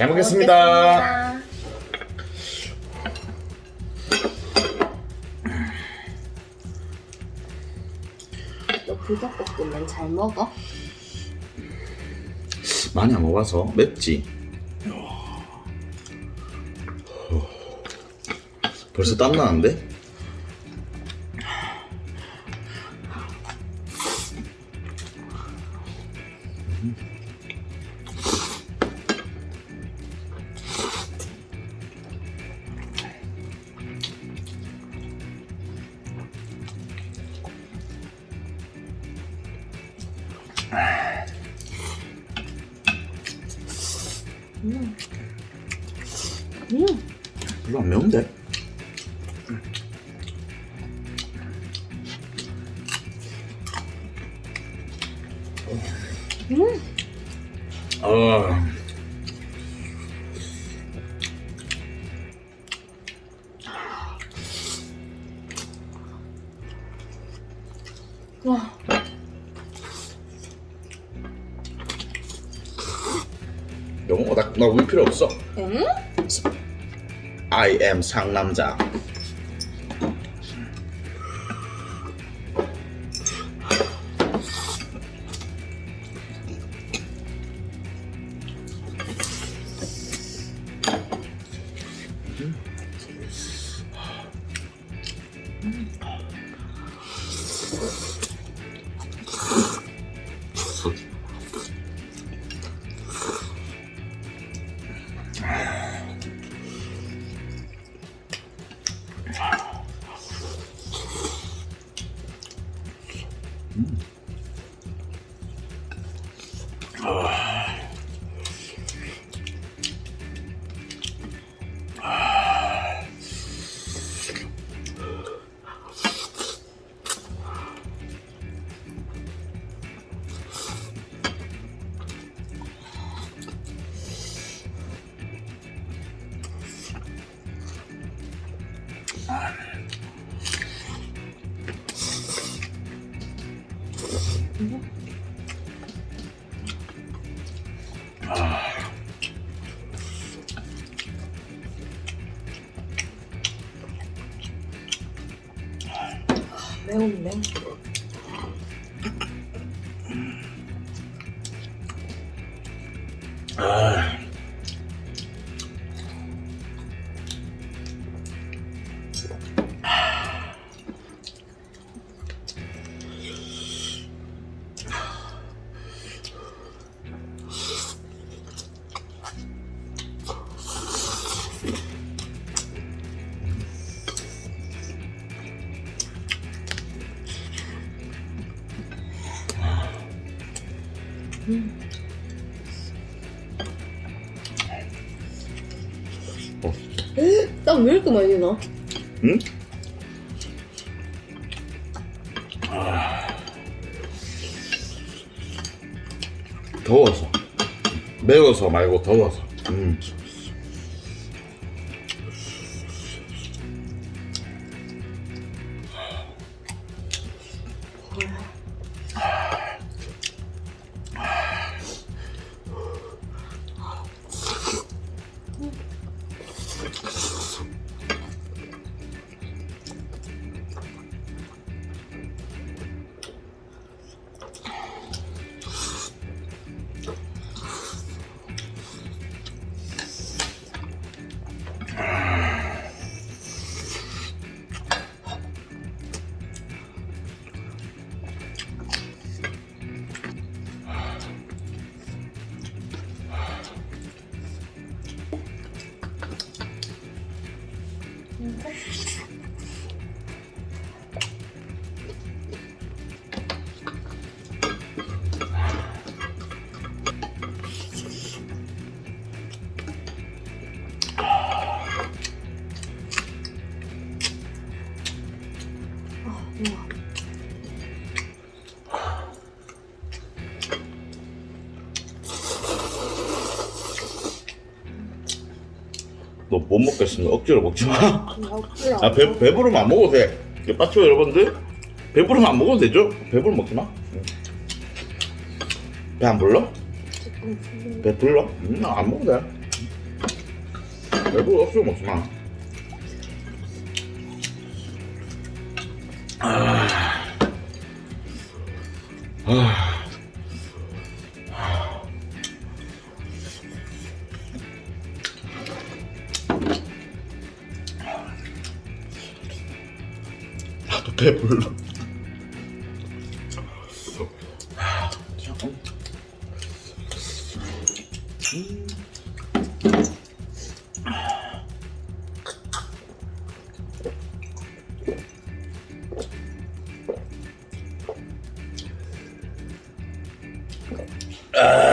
잘 먹겠습니다. 먹겠습니다. 너 불닭볶음면 잘 먹어? 많이 안 먹어서 맵지? 벌써 땀 나는데? 음, 별로 안 매운데? 음. 어, 와, 어 나, 나 우리 필요 없어. 응? I am 상남자. Mm. 매운데. 아, 땀왜 이렇게 많이 나? 응? 더워서 매워서 말고 더워서 음. 우와. 너못 먹겠으면 억지로 먹지 마. 억지로. 아, 배, 배부르면 안 먹어도 돼. 빠죠, 여러분들? 배부르면 안 먹어도 되죠? 배부르면 먹지 마. 배 안 불러? 배 불러? 음, 안 먹어도 돼. 배불러 없으면 먹지 마. 아. 아. 나도 배불러. 아.